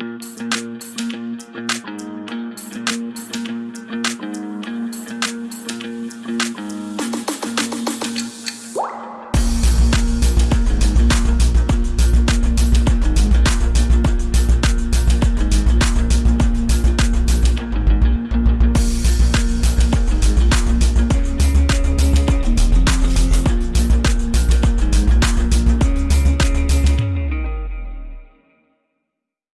you.